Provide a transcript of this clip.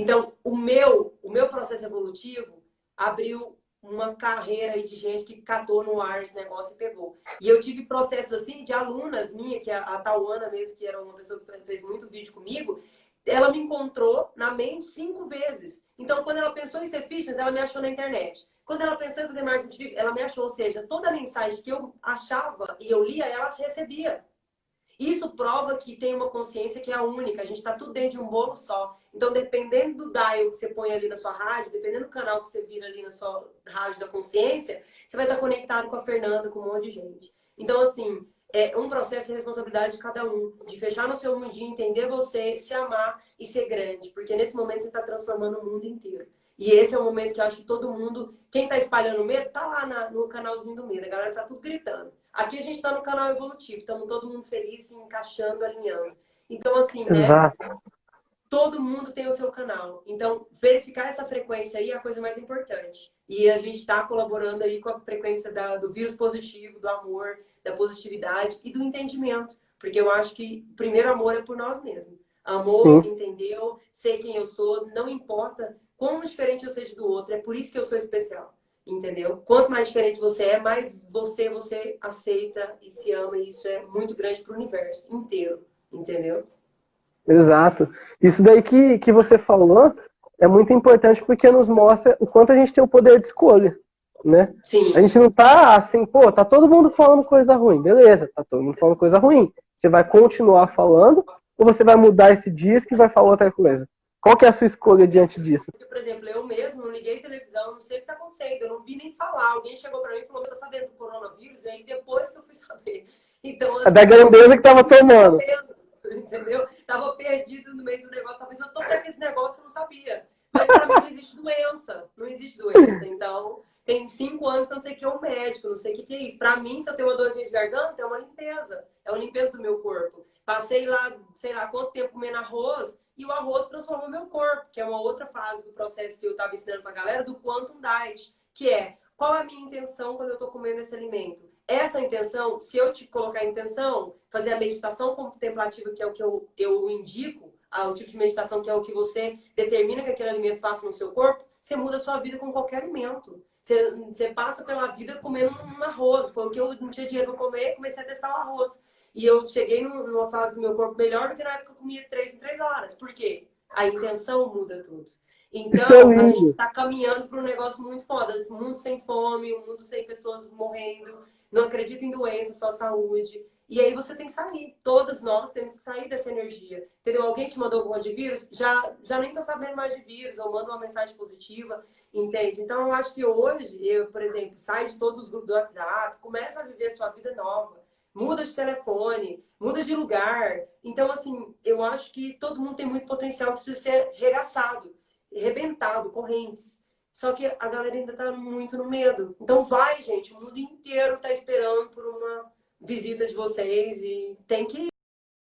Então, o meu, o meu processo evolutivo abriu uma carreira aí de gente que catou no ar esse negócio e pegou. E eu tive processos assim de alunas minha, que a, a Tauana mesmo, que era uma pessoa que fez muito vídeo comigo, ela me encontrou na mente cinco vezes. Então, quando ela pensou em ser fitness, ela me achou na internet. Quando ela pensou em fazer marketing, ela me achou. Ou seja, toda mensagem que eu achava e eu lia, ela recebia. Isso prova que tem uma consciência que é a única, a gente está tudo dentro de um bolo só. Então, dependendo do dial que você põe ali na sua rádio, dependendo do canal que você vira ali na sua rádio da consciência, você vai estar conectado com a Fernanda, com um monte de gente. Então, assim, é um processo de responsabilidade de cada um, de fechar no seu mundinho, entender você, se amar e ser grande, porque nesse momento você está transformando o mundo inteiro. E esse é o momento que eu acho que todo mundo, quem está espalhando medo, tá lá na, no canalzinho do medo, a galera tá tudo gritando. Aqui a gente está no canal evolutivo, estamos todo mundo feliz, se encaixando, alinhando. Então, assim, né? Exato. Todo mundo tem o seu canal. Então, verificar essa frequência aí é a coisa mais importante. E a gente está colaborando aí com a frequência da, do vírus positivo, do amor, da positividade e do entendimento. Porque eu acho que o primeiro amor é por nós mesmos. Amor, Sim. entendeu? Sei quem eu sou, não importa quão diferente eu seja do outro. É por isso que eu sou especial entendeu? Quanto mais diferente você é, mais você você aceita e se ama, e isso é muito grande para o universo inteiro, entendeu? Exato. Isso daí que, que você falou é muito importante porque nos mostra o quanto a gente tem o poder de escolha, né? Sim. A gente não tá assim, pô, tá todo mundo falando coisa ruim, beleza, tá todo mundo falando coisa ruim. Você vai continuar falando ou você vai mudar esse disco e vai falar outra coisa? Qual que é a sua escolha diante disso? Por exemplo, eu mesmo não liguei televisão, não sei o que está acontecendo, eu não vi nem falar. Alguém chegou para mim e falou que tá sabendo do coronavírus, e aí depois que eu fui saber. Então, assim, é da grandeza que tava tomando. Entendeu? Tava perdido no meio do negócio, talvez eu tô com esse negócio, eu não sabia. Mas para mim não existe doença, não existe doença. Então, tem cinco anos que eu não sei o que é um médico, não sei o que é isso. Para mim, se eu tenho uma dorzinha de garganta, é uma limpeza. É uma limpeza do meu corpo. Passei lá, sei lá, quanto tempo comendo arroz, e o arroz transforma o meu corpo, que é uma outra fase do processo que eu estava ensinando para a galera, do Quantum Diet, que é qual a minha intenção quando eu estou comendo esse alimento? Essa intenção, se eu te colocar a intenção, fazer a meditação contemplativa, que é o que eu, eu indico, o tipo de meditação que é o que você determina que aquele alimento faça no seu corpo, você muda a sua vida com qualquer alimento. Você, você passa pela vida comendo um arroz. Foi o que eu não tinha dinheiro para comer, comecei a testar o arroz. E eu cheguei numa fase do meu corpo melhor do que na época que eu comia três em três horas. Por quê? A intenção muda tudo. Então, é a gente está caminhando para um negócio muito foda. Um mundo sem fome, um mundo sem pessoas morrendo, não acredita em doença, só saúde. E aí você tem que sair. Todos nós temos que sair dessa energia. Entendeu? Alguém te mandou alguma de vírus, já, já nem tá sabendo mais de vírus, ou manda uma mensagem positiva, entende? Então, eu acho que hoje, eu, por exemplo, sai de todos os grupos do WhatsApp, começa a viver a sua vida nova muda de telefone, muda de lugar. Então, assim, eu acho que todo mundo tem muito potencial que precisa ser regaçado, rebentado, correntes. Só que a galera ainda tá muito no medo. Então vai, gente, o mundo inteiro tá esperando por uma visita de vocês e tem que